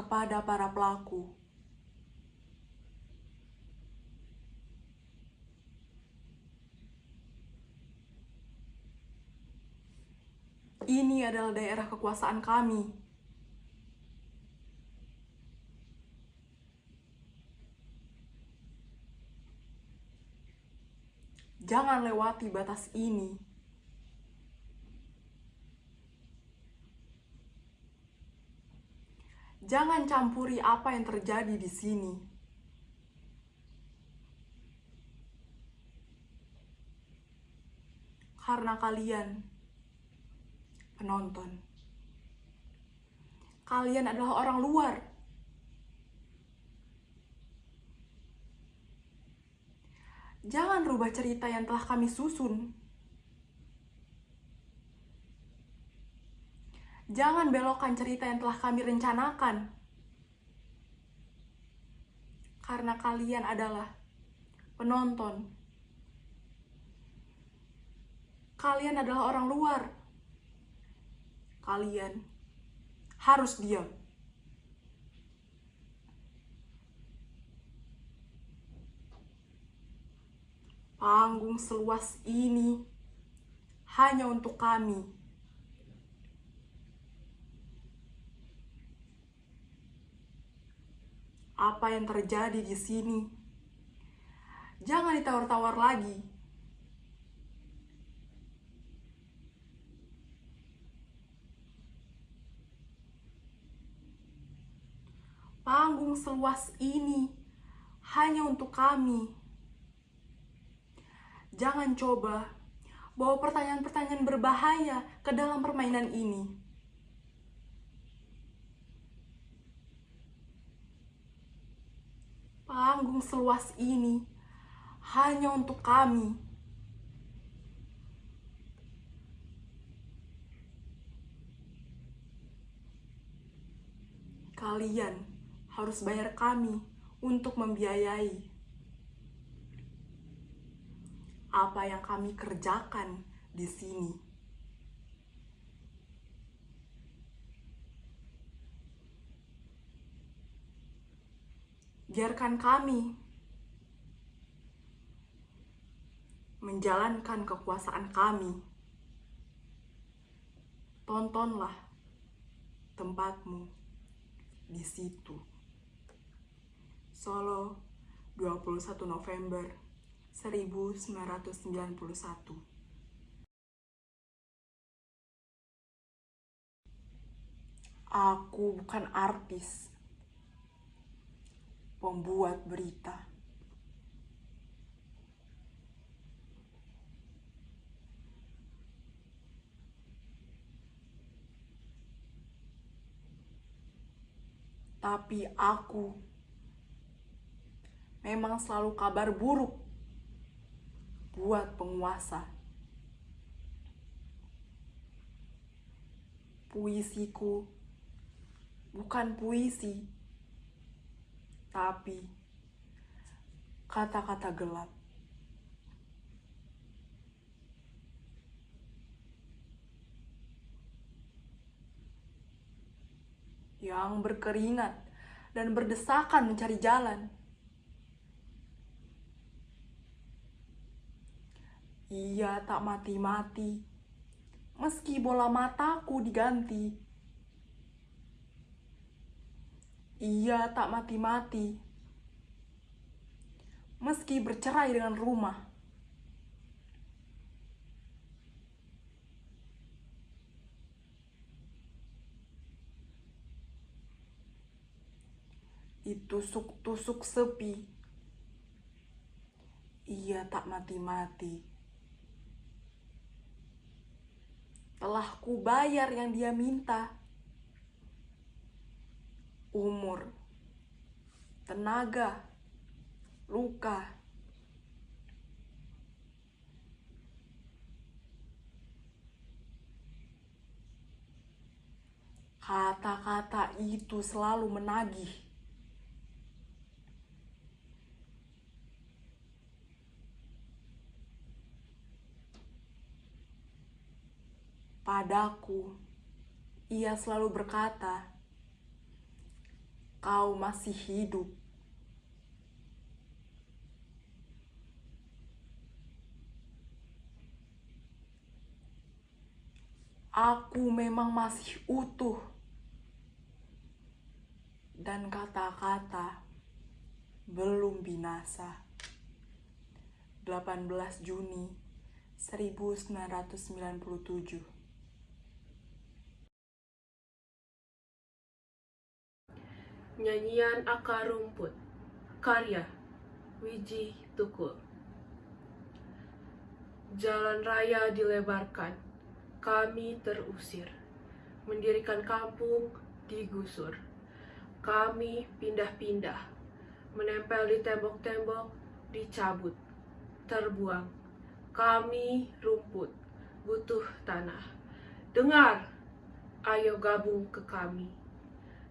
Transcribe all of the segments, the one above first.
kepada para pelaku. Ini adalah daerah kekuasaan kami. Jangan lewati batas ini. Jangan campuri apa yang terjadi di sini. Karena kalian penonton. Kalian adalah orang luar. Jangan rubah cerita yang telah kami susun. Jangan belokkan cerita yang telah kami rencanakan. Karena kalian adalah penonton. Kalian adalah orang luar. Kalian harus diam. Panggung seluas ini hanya untuk kami. Apa yang terjadi di sini? Jangan ditawar-tawar lagi. Panggung seluas ini hanya untuk kami. Jangan coba bawa pertanyaan-pertanyaan berbahaya ke dalam permainan ini. Panggung seluas ini hanya untuk kami. Kalian harus bayar kami untuk membiayai apa yang kami kerjakan di sini. Biarkan kami menjalankan kekuasaan kami. Tontonlah tempatmu di situ. Solo, 21 November 1991. Aku bukan artis, pembuat berita. Tapi aku memang selalu kabar buruk buat penguasa. Puisiku bukan puisi, tapi kata-kata gelap. Yang berkeringat dan berdesakan mencari jalan. Ia tak mati-mati, meski bola mataku diganti. Ia tak mati-mati, meski bercerai dengan rumah. Ditusuk-tusuk sepi, ia tak mati-mati. telah kubayar yang dia minta. Umur, tenaga, luka. Kata-kata itu selalu menagih. Padaku, ia selalu berkata, kau masih hidup. Aku memang masih utuh. Dan kata-kata belum binasa. 18 Juni 1997 Nyanyian Akar Rumput Karya Wiji Tukul Jalan raya dilebarkan, kami terusir. Mendirikan kampung digusur. Kami pindah-pindah, menempel di tembok-tembok, dicabut, terbuang. Kami rumput, butuh tanah. Dengar, ayo gabung ke kami.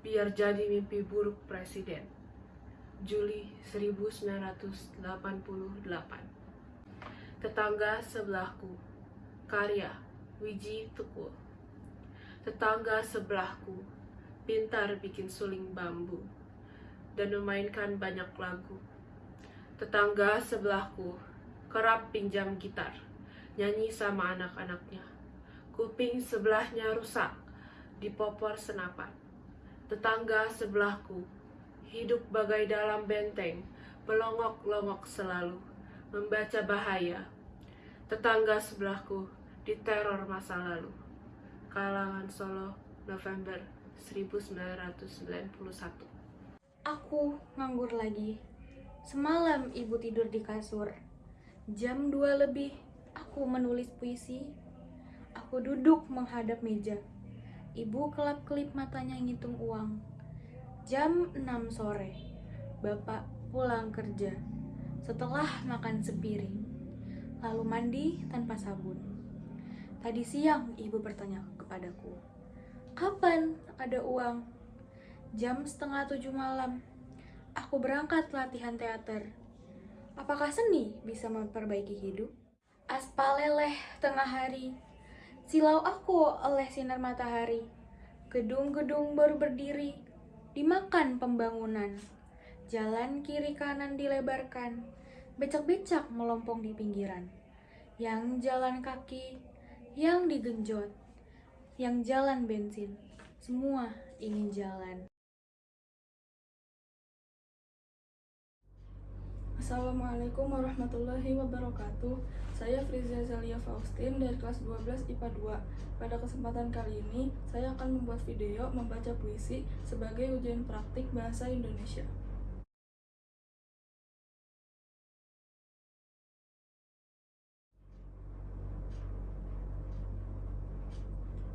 Biar jadi mimpi buruk presiden. Juli 1988 Tetangga sebelahku Karya Wiji Tukul. Tetangga sebelahku Pintar bikin suling bambu Dan memainkan banyak lagu. Tetangga sebelahku Kerap pinjam gitar Nyanyi sama anak-anaknya. Kuping sebelahnya rusak Dipopor senapan Tetangga sebelahku Hidup bagai dalam benteng Melongok-longok selalu membaca bahaya. Tetangga sebelahku diteror masa lalu. Kalangan Solo, November 1991. Aku nganggur lagi. Semalam ibu tidur di kasur. Jam 2 lebih, aku menulis puisi. Aku duduk menghadap meja. Ibu kelap-kelip matanya ngitung uang. Jam 6 sore, bapak pulang kerja setelah makan sepiring, lalu mandi tanpa sabun. Tadi siang ibu bertanya kepadaku, kapan ada uang? Jam setengah tujuh malam, aku berangkat latihan teater. Apakah seni bisa memperbaiki hidup? Aspal leleh tengah hari, silau aku oleh sinar matahari. Gedung-gedung baru berdiri, dimakan pembangunan. Jalan kiri kanan dilebarkan, becak-becak melompong di pinggiran. Yang jalan kaki, yang digenjot, yang jalan bensin, semua ingin jalan. Assalamualaikum warahmatullahi wabarakatuh. Saya Frizia Zalia Faustin dari kelas 12 IPA 2 Pada kesempatan kali ini, saya akan membuat video membaca puisi sebagai ujian praktik bahasa Indonesia.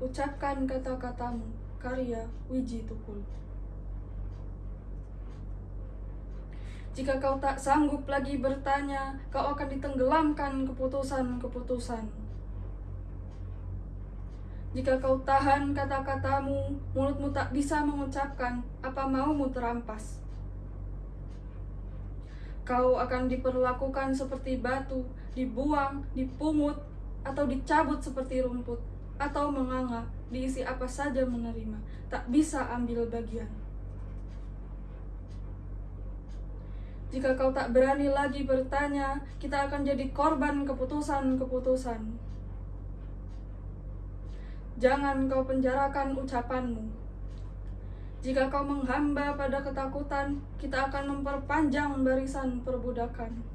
Ucapkan kata-katamu, karya Wiji Tukul Jika kau tak sanggup lagi bertanya, kau akan ditenggelamkan keputusan-keputusan. Jika kau tahan kata-katamu, mulutmu tak bisa mengucapkan apa maumu terampas. Kau akan diperlakukan seperti batu, dibuang, dipungut, atau dicabut seperti rumput, atau menganga, diisi apa saja menerima, tak bisa ambil bagian. Jika kau tak berani lagi bertanya, kita akan jadi korban keputusan-keputusan. Jangan kau penjarakan ucapanmu. Jika kau menghamba pada ketakutan, kita akan memperpanjang barisan perbudakan.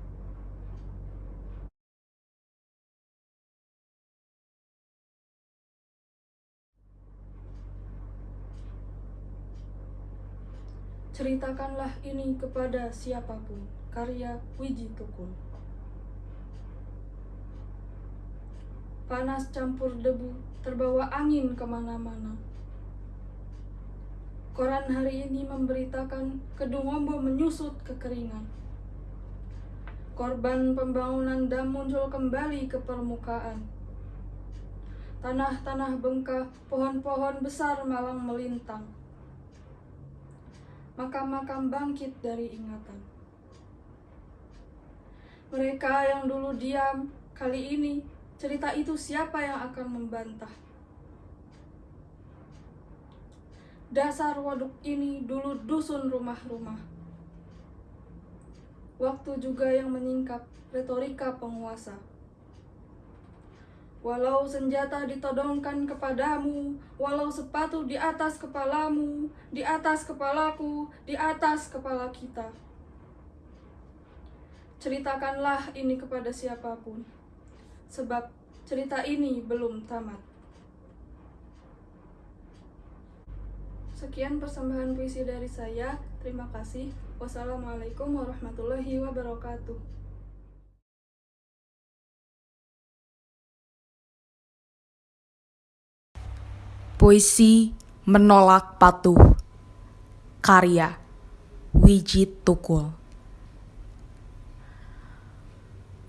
Ceritakanlah ini kepada siapa pun. Karya Wiji Tukul. Panas campur debu, terbawa angin ke mana-mana. Koran hari ini memberitakan Kedungombo menyusut kekeringan. Korban pembangunan dam muncul kembali ke permukaan. Tanah-tanah bengkak, pohon-pohon besar malang melintang makam-makam bangkit dari ingatan. Mereka yang dulu diam, kali ini cerita itu siapa yang akan membantah? Dasar waduk ini dulu dusun rumah-rumah. Waktu juga yang menyingkap retorika penguasa. Walau senjata ditodongkan kepadamu, walau sepatu di atas kepalamu, di atas kepalaku, di atas kepala kita. Ceritakanlah ini kepada siapa pun, sebab cerita ini belum tamat. Sekian persembahan puisi dari saya. Terima kasih. Wassalamualaikum warahmatullahi wabarakatuh. Puisi Menolak Patuh Karya Wijit Tukul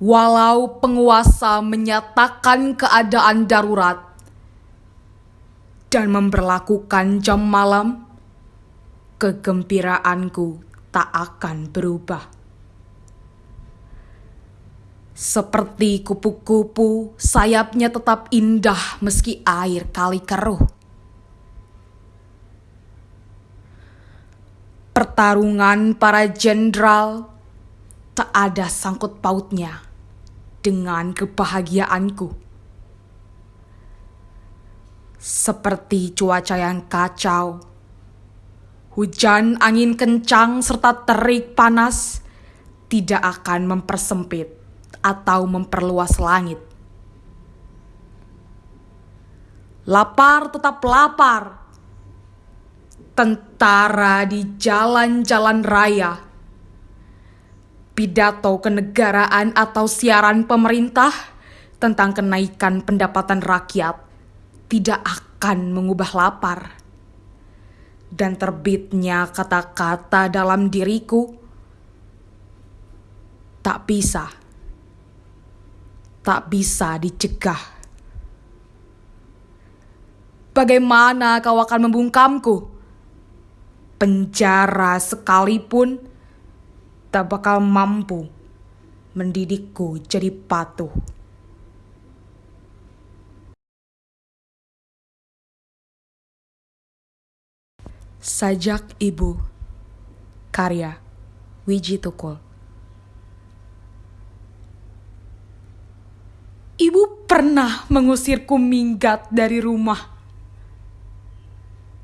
Walau penguasa menyatakan keadaan darurat dan memperlakukan jam malam, kegembiraanku tak akan berubah. Seperti kupu-kupu, sayapnya tetap indah meski air kali keruh. Pertarungan para jenderal tak ada sangkut pautnya dengan kebahagiaanku. Seperti cuaca yang kacau, hujan, angin kencang, serta terik panas tidak akan mempersempit atau memperluas langit. Lapar tetap lapar. Tentara di jalan-jalan raya. Pidato kenegaraan atau siaran pemerintah tentang kenaikan pendapatan rakyat tidak akan mengubah lapar. Dan terbitnya kata-kata dalam diriku tak bisa tak bisa dicegah. Bagaimana kau akan membungkamku? Penjara sekalipun tak bakal mampu mendidikku jadi patuh. Sajak Ibu Karya Wiji Tukul Ibu pernah mengusirku minggat dari rumah,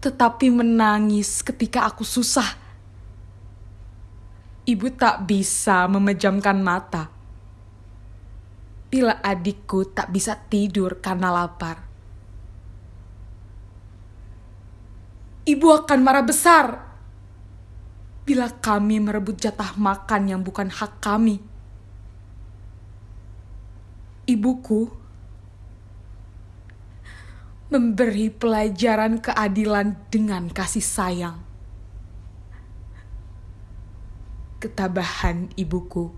tetapi menangis ketika aku susah. Ibu tak bisa memejamkan mata bila adikku tak bisa tidur karena lapar. Ibu akan marah besar bila kami merebut jatah makan yang bukan hak kami ibuku memberi pelajaran keadilan dengan kasih sayang. Ketabahan ibuku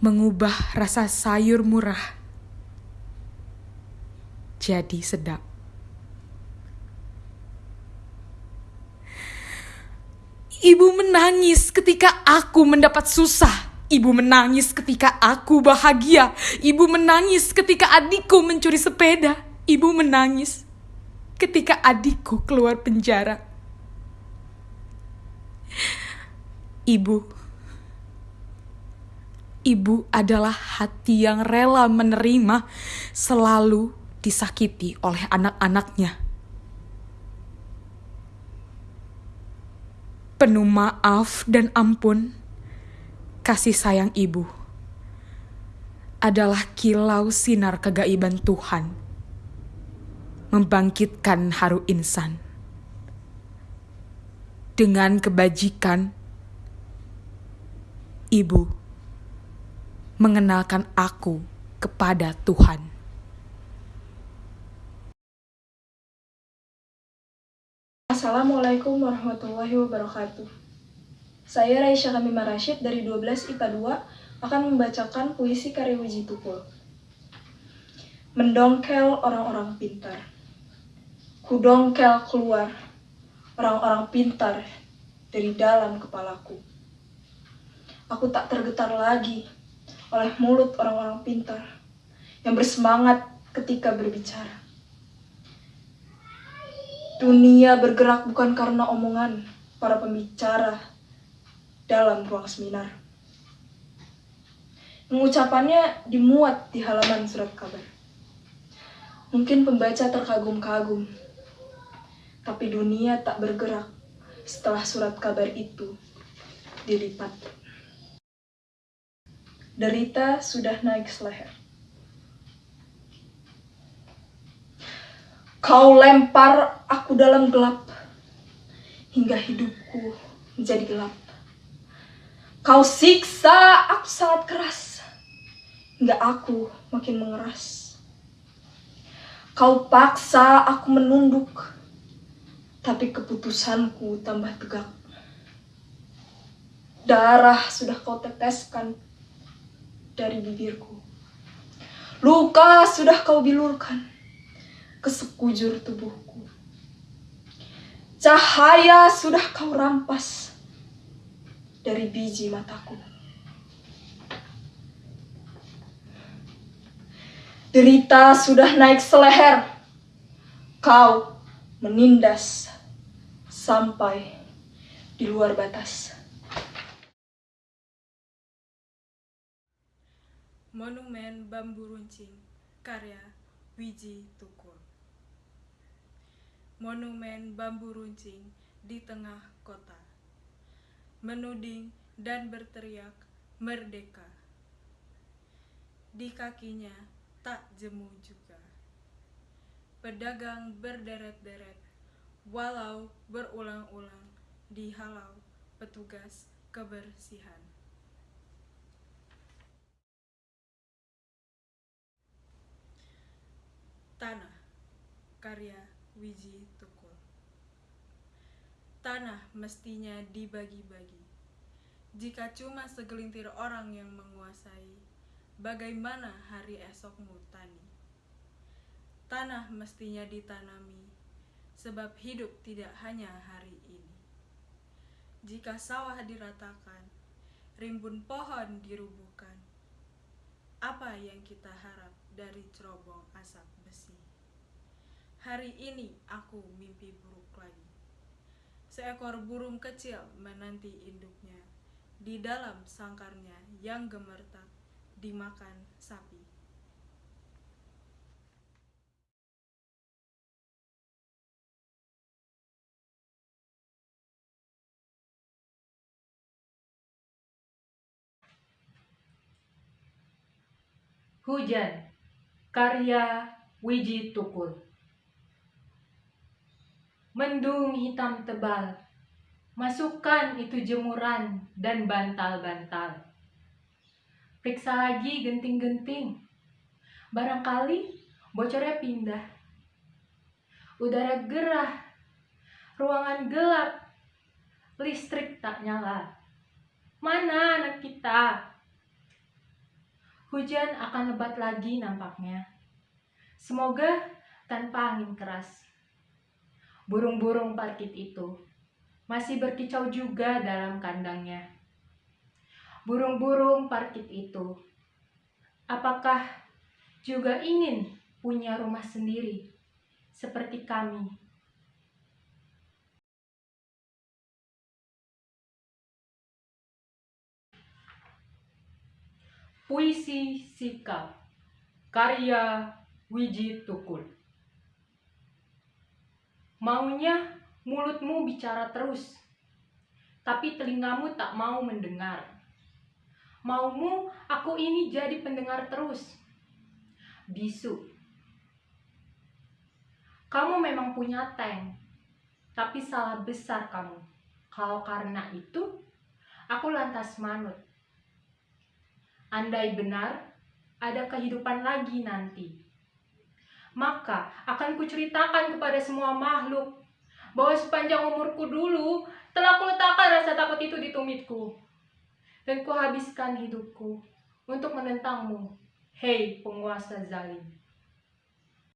mengubah rasa sayur murah jadi sedap. Ibu menangis ketika aku mendapat susah Ibu menangis ketika aku bahagia. Ibu menangis ketika adikku mencuri sepeda. Ibu menangis ketika adikku keluar penjara. Ibu, ibu adalah hati yang rela menerima selalu disakiti oleh anak-anaknya. Penuh maaf dan ampun kasih sayang ibu adalah kilau sinar kegaiban Tuhan, membangkitkan haru insan. Dengan kebajikan, ibu mengenalkan aku kepada Tuhan. Assalamualaikum warahmatullahi wabarakatuh. Saya Raisya Kamimah Rashid dari 12 IPA 2 akan membacakan puisi karya Wiji Tukul. Mendongkel orang-orang pintar. Kudongkel keluar orang-orang pintar dari dalam kepalaku. Aku tak tergetar lagi oleh mulut orang-orang pintar yang bersemangat ketika berbicara. Dunia bergerak bukan karena omongan para pembicara dalam ruang seminar. Pengucapannya dimuat di halaman surat kabar. Mungkin pembaca terkagum-kagum, tapi dunia tak bergerak setelah surat kabar itu dilipat. Derita sudah naik seleher. Kau lempar aku dalam gelap hingga hidupku menjadi gelap. Kau siksa aku sangat keras hingga aku makin mengeras. Kau paksa aku menunduk, tapi keputusanku tambah tegak. Darah sudah kau teteskan dari bibirku. Luka sudah kau bilurkan ke sekujur tubuhku. Cahaya sudah kau rampas dari biji mataku. Derita sudah naik seleher. Kau menindas sampai di luar batas. Monumen Bambu Runcing karya Wiji Tukul Monumen bambu runcing di tengah kota Menuding dan berteriak merdeka! Di kakinya tak jemu juga. Pedagang berderet-deret Walau berulang-ulang dihalau petugas kebersihan. Tanah karya Wiji Tanah mestinya dibagi-bagi Jika cuma segelintir orang yang menguasai Bagaimana hari esokmu tani Tanah mestinya ditanami Sebab hidup tidak hanya hari ini Jika sawah diratakan Rimbun pohon dirubuhkan Apa yang kita harap dari cerobong asap besi. Hari ini aku mimpi buruk lagi. Seekor burung kecil menanti induknya di dalam sangkarnya yang gemertak dimakan sapi. Hujan Karya Wiji Tukul Mendung hitam tebal. Masukkan itu jemuran dan bantal-bantal. Periksa lagi genting-genting. Barangkali bocornya pindah. Udara gerah. Ruangan gelap. Listrik tak nyala. Mana anak kita? Hujan akan lebat lagi nampaknya. Semoga tanpa angin keras. Burung-burung parkit itu masih berkicau juga dalam kandangnya. Burung-burung parkit itu, apakah juga ingin punya rumah sendiri seperti kami? Puisi Sikap Karya Wiji Tukul Maunya mulutmu bicara terus Tapi telingamu tak mau mendengar. Maumu aku ini jadi pendengar terus. Bisu. Kamu memang punya tank Tapi salah besar kamu. Kalau karena itu Aku lantas manut. Andai benar, ada kehidupan lagi nanti. Maka akan kuceritakan kepada semua makhluk bahwa sepanjang umurku dulu telah kuletakkan rasa takut itu di tumitku. Dan kuhabiskan hidupku untuk menentangmu, hei penguasa zalim.